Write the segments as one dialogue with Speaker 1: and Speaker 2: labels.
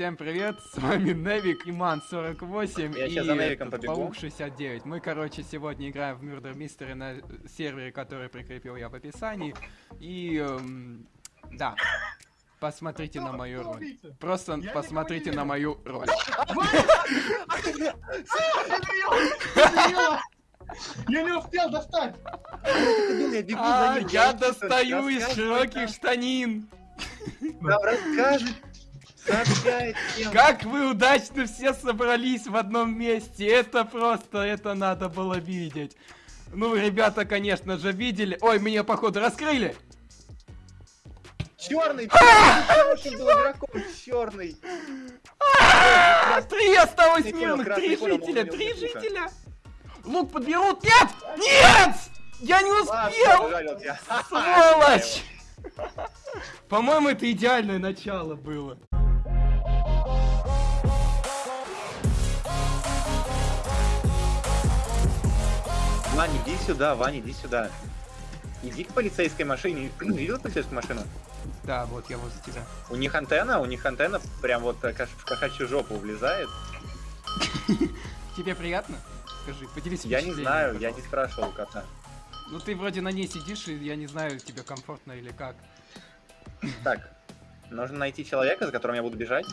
Speaker 1: Всем привет, с вами Невик, Иман 48
Speaker 2: Я
Speaker 1: и
Speaker 2: щас за Невиком побегу.
Speaker 1: Паук 69. Мы, короче, сегодня играем в Murder Mystery на сервере, который прикрепил я в описании. И, эм, да, посмотрите на мою роль. Просто
Speaker 3: Я
Speaker 1: посмотрите на мою роль.
Speaker 3: Я не успел достать!
Speaker 2: Я
Speaker 1: А, достаю из широких штанин.
Speaker 2: Там расскажет.
Speaker 1: Как вы удачно все собрались в одном месте. Это просто, это надо было видеть. Ну, ребята, конечно же, видели. Ой, меня, походу, раскрыли.
Speaker 2: Черный, игроком, черный.
Speaker 1: А, Три осталось мирных, три жителя, три жителя. Лук подберут? Нет! Нет! Я не успел! Сволочь! По-моему, это идеальное начало было.
Speaker 2: Ваня, иди сюда, Ваня, иди сюда. Иди к полицейской машине. Видел полицейскую машину?
Speaker 1: Да, вот я возле тебя.
Speaker 2: У них антенна, у них антенна прям вот э, каш- в кошачью жопу влезает.
Speaker 1: Тебе приятно? Скажи, поделись
Speaker 2: Я не знаю, я не спрашивал у кота.
Speaker 1: Ну ты вроде на ней сидишь, и я не знаю, тебе комфортно или как.
Speaker 2: Так, нужно найти человека, за которым я буду бежать.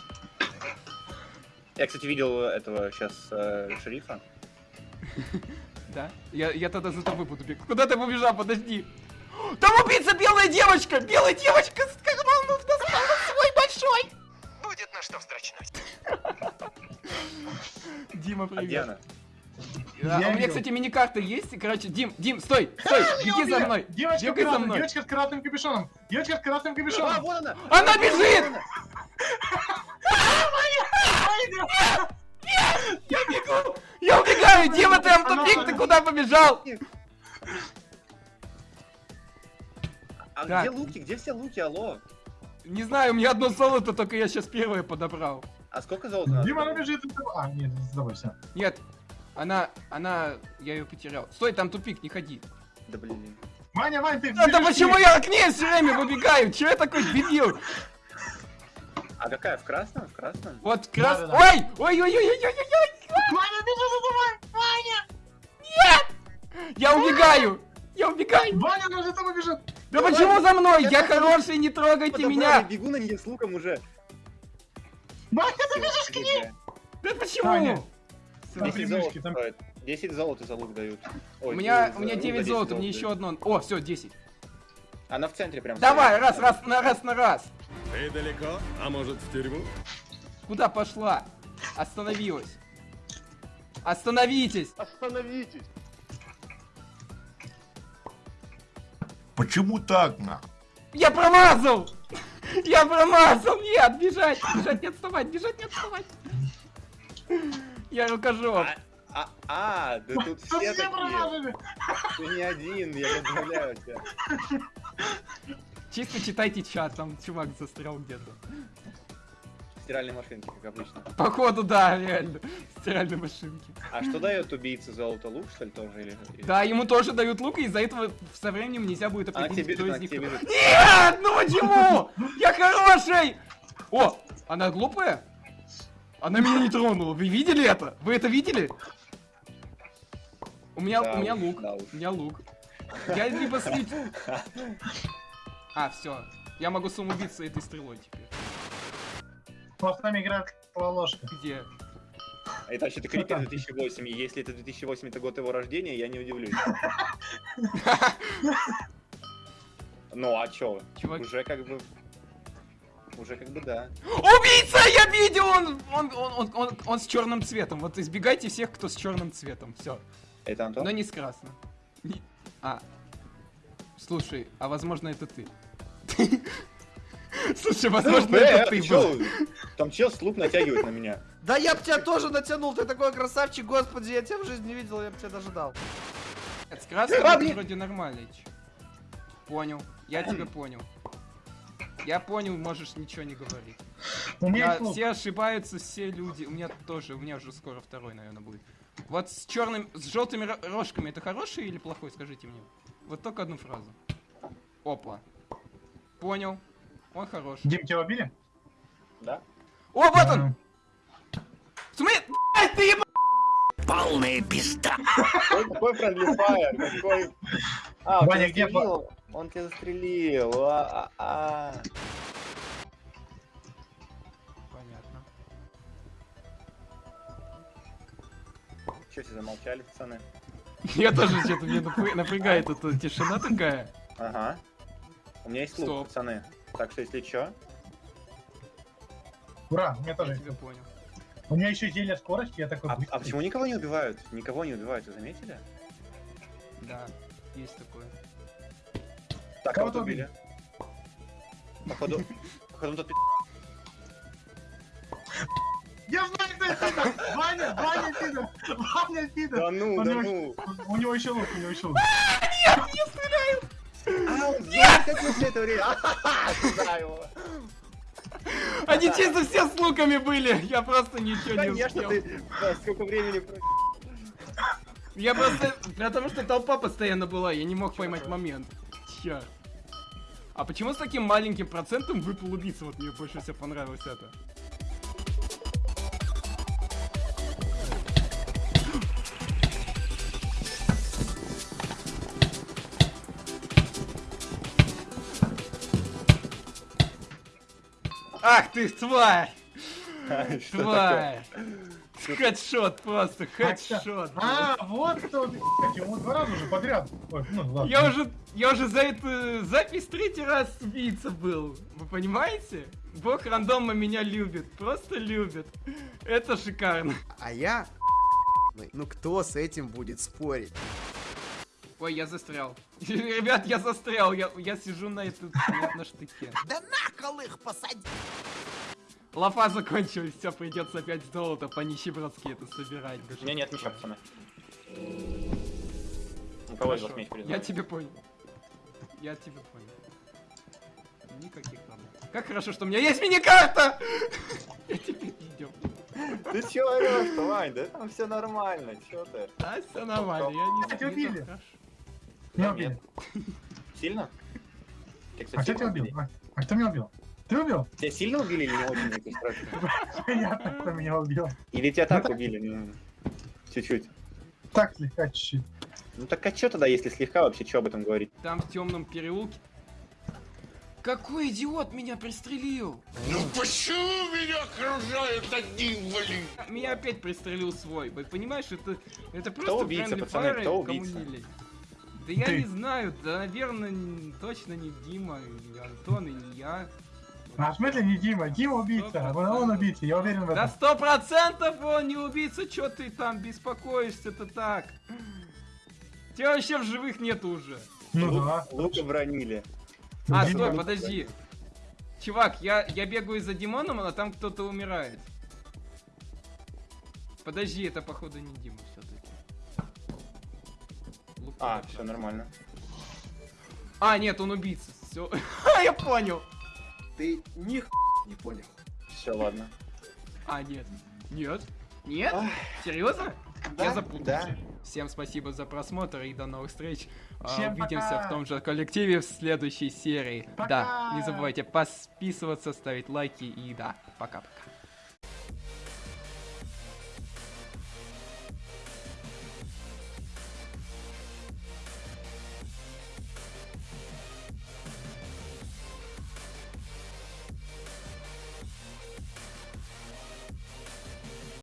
Speaker 2: Я, кстати, видел этого сейчас шерифа.
Speaker 1: Да? Я, я тогда за тобой буду бегать. Куда ты побежал? Подожди. Там убийца белая девочка! Белая девочка с карманов достала свой большой!
Speaker 4: Будет на что вздрачнуть.
Speaker 1: Дима,
Speaker 2: А
Speaker 1: привет. А, у меня, кстати, миникарта есть. и, Короче, Дим, Дим, стой, стой, беги за мной.
Speaker 3: Девочка, в
Speaker 1: Бегай за
Speaker 3: красном,
Speaker 1: мной.
Speaker 3: девочка с красным капюшоном! Девочка с красным
Speaker 2: А,
Speaker 3: капюшоном!
Speaker 2: вот она!
Speaker 1: Она бежит! Куда побежал?
Speaker 2: А
Speaker 1: Так.
Speaker 2: где луки? Где все луки? Алло?
Speaker 1: Не знаю, у меня одно золото, только я сейчас первое подобрал.
Speaker 2: А сколько золота?
Speaker 3: Дима, она бежит за тобой. А, нет, за тобой, все.
Speaker 1: Нет, она, она, я ее потерял. Стой, там тупик, не ходи.
Speaker 2: Да блин.
Speaker 3: Ваня, Вань, ты
Speaker 1: Да, да почему я к ней все время выбегаю? Че я такой дебил?
Speaker 2: А какая? В красном? В красном?
Speaker 1: Вот крас...
Speaker 3: Да-да-да.
Speaker 1: Ой! Ой-ой-ой-ой-ой-ой!
Speaker 3: Ваня, бежи за тобой!
Speaker 1: Я убегаю! Я убегаю!
Speaker 3: Ваня, она за тобой бежит!
Speaker 1: Да почему за мной?
Speaker 2: Я
Speaker 1: Я хороший, не трогайте
Speaker 2: Подобрали,
Speaker 1: меня!
Speaker 2: Бегу на нее с луком уже.
Speaker 3: Ваня, ты бежишь к ней!
Speaker 1: Да почему?
Speaker 3: Там
Speaker 2: 10
Speaker 3: три
Speaker 2: золота
Speaker 3: там-
Speaker 2: стоит. 10 золота за лук дают.
Speaker 1: У
Speaker 2: Ой,
Speaker 1: меня,
Speaker 2: за
Speaker 1: у меня
Speaker 2: лук
Speaker 1: 9
Speaker 2: 10
Speaker 1: золота, мне еще одно. О, все, 10.
Speaker 2: Она в центре прям.
Speaker 1: Давай,
Speaker 2: стоит.
Speaker 1: раз, раз, на раз, на раз.
Speaker 5: Ты далеко? А может в тюрьму?
Speaker 1: Куда пошла? Остановилась. Остановитесь!
Speaker 2: Остановитесь.
Speaker 6: Почему так, на?
Speaker 1: Я промазал! Я промазал! Нет, бежать! Бежать, не отставать! Бежать, не отставать! Я рукожоп.
Speaker 2: А, а, а, да тут все такие.
Speaker 3: промазали!
Speaker 2: Ты не один, я поздравляю тебя.
Speaker 1: Чисто читайте чат, там чувак застрял где-то.
Speaker 2: Стиральной машинки, как обычно.
Speaker 1: Походу, да, реально. Стиральной машинки.
Speaker 2: А что дает убийце золото лук, что ли, тоже? Или...
Speaker 1: Да, ему тоже дают лук, и из-за этого со временем нельзя будет
Speaker 2: тебе
Speaker 1: определить, кто из них... Нет! Ну почему? Я хороший! О, она глупая? Она меня не тронула. Вы видели это? Вы это видели? У меня,
Speaker 2: Да
Speaker 1: у меня
Speaker 2: уж,
Speaker 1: лук.
Speaker 2: да уж.
Speaker 1: У меня лук. Я либо слить... А, все. Я могу самоубиться этой стрелой теперь.
Speaker 3: Вот с нами играет ложка.
Speaker 1: Где?
Speaker 2: А Это вообще-то Крипер 2008, и если это 2008 это год его рождения, я не удивлюсь. Ну а чё?
Speaker 1: Чувак-
Speaker 2: Уже как бы... Уже как бы да.
Speaker 1: Убийца! Я видел! Он, он, он, он, он, он с черным цветом. Вот избегайте всех, кто с черным цветом. Все.
Speaker 2: Это Антон?
Speaker 1: Но не с красным. А. Слушай, а возможно это ты. Слушай, возможно это ты был.
Speaker 2: Там чел с лук натягивает на меня.
Speaker 7: Да я б тебя тоже натянул, ты такой красавчик, господи, я тебя в жизни не видел, я бы тебя даже дал.
Speaker 2: Блин.
Speaker 1: вроде нормально. чё. Понял. Я тебя понял. Я понял, можешь ничего не говорить.
Speaker 3: У меня лук.
Speaker 1: все ошибаются, все люди. У меня тоже, у меня уже скоро второй, наверное, будет. Вот с черным, с желтыми ро- рожками это хороший или плохой, скажите мне. Вот только одну фразу. Опа. Понял. Он хороший.
Speaker 3: Дим, тебя убили?
Speaker 2: Да?
Speaker 1: О, вот он! Смотри, блядь, ты еб...
Speaker 5: Полная пизда.
Speaker 2: Ой, Какой fire, какой... А, он
Speaker 3: Ваня,
Speaker 2: тебя застрелил. Он тебя застрелил. А, а, а.
Speaker 1: Понятно.
Speaker 2: Че все замолчали, пацаны?
Speaker 1: Я тоже что-то мне напря- напрягает эта тишина такая.
Speaker 2: Ага. У меня есть лук, пацаны. Так что, если чё...
Speaker 3: Ура, у меня
Speaker 1: Я
Speaker 3: тоже.
Speaker 1: тебя понял.
Speaker 3: У меня еще зелье скорости, я такой
Speaker 2: А,
Speaker 3: быстрый.
Speaker 2: а почему никого не убивают? Никого не убивают, вы заметили?
Speaker 1: Да, есть такое.
Speaker 2: Так,
Speaker 3: Кого
Speaker 2: кого-то
Speaker 3: ты
Speaker 2: убили. Походу... Походу тот пи***.
Speaker 3: Я знаю, кто это! Ваня, Ваня пидор! Ваня пидор!
Speaker 2: Да ну, да ну.
Speaker 3: У него еще лук, у него еще лук.
Speaker 2: А, он знает, как мы все это время.
Speaker 1: Они чисто все с луками были. Я просто ничего не
Speaker 2: Конечно,
Speaker 1: успел.
Speaker 2: ты... да, Сколько времени...
Speaker 1: Я просто... Потому что толпа постоянно была, я не мог поймать момент. Чё? А почему с таким маленьким процентом выпал убийца? Вот мне больше всего понравилось это. Ах ты, тварь! Тварь! Хедшот просто,
Speaker 3: А,
Speaker 1: хедшот.
Speaker 3: А, вот кто, ему два раза уже подряд. Ой, ну ладно.
Speaker 1: Я уже, я уже за эту запись третий раз убийца был. Вы понимаете? Бог рандома меня любит, просто любит. Это шикарно.
Speaker 7: А я... Ну кто с этим будет спорить?
Speaker 1: Ой, я застрял. Ребят, я застрял, я, я сижу на, этот, на, на штыке.
Speaker 7: Да нахал их посади!
Speaker 1: Лафа закончилась, все, придется опять золото по-нищебродски это собирать.
Speaker 2: У меня нет ничего, пацаны. У кого из вас меч
Speaker 1: Я тебя понял. Я тебя понял. Никаких проблем. Как хорошо, что у меня есть мини-карта! Я теперь идем.
Speaker 2: Ты чё орёшь, Вань? Да там все нормально, чё ты?
Speaker 1: А, все нормально, я не
Speaker 3: Тебя убили. Меня убили.
Speaker 2: Сильно?
Speaker 3: А кто тебя убил? А, кто меня убил? Ты убил?
Speaker 2: Тебя сильно убили или не очень?
Speaker 3: Понятно, кто меня убил.
Speaker 2: Или тебя так убили? ну, Чуть-чуть.
Speaker 3: Так, слегка чуть-чуть.
Speaker 2: Ну так а чё тогда, если слегка вообще, чё об этом говорить?
Speaker 1: Там в темном переулке. Какой идиот меня пристрелил?
Speaker 5: Ну почему меня окружают одни блин?
Speaker 1: Меня опять пристрелил свой. Понимаешь, это, это просто
Speaker 2: убийца,
Speaker 1: friendly
Speaker 2: пацаны, кто убийца?
Speaker 1: Да я
Speaker 3: Ты.
Speaker 1: не знаю, да, наверное, точно не Дима, и Антон, и не я.
Speaker 3: А в смысле не Дима? Дима убийца. Он, он убийца, я уверен в
Speaker 1: Да
Speaker 3: этом.
Speaker 1: сто процентов он не убийца, чё ты там беспокоишься-то так? Тебя вообще в живых нету уже.
Speaker 3: Ну
Speaker 2: Лук-
Speaker 3: да.
Speaker 2: Лука бронили.
Speaker 1: А,
Speaker 3: Дима
Speaker 1: стой, подожди. Чувак, я, я бегаю за Димоном, а там кто-то умирает. Подожди, это походу не Дима.
Speaker 2: А, все нормально.
Speaker 1: А, нет, он убийца. Все. я понял.
Speaker 7: Ты них не понял.
Speaker 2: Все, ладно.
Speaker 1: А, нет. Нет? Нет? Серьезно?
Speaker 2: Да,
Speaker 1: я запутался.
Speaker 2: да.
Speaker 1: Всем спасибо за просмотр и до новых встреч. А,
Speaker 3: Всем
Speaker 1: Увидимся
Speaker 3: пока.
Speaker 1: в том же коллективе в следующей серии.
Speaker 3: Пока.
Speaker 1: Да, не забывайте подписываться, ставить лайки и да, пока-пока.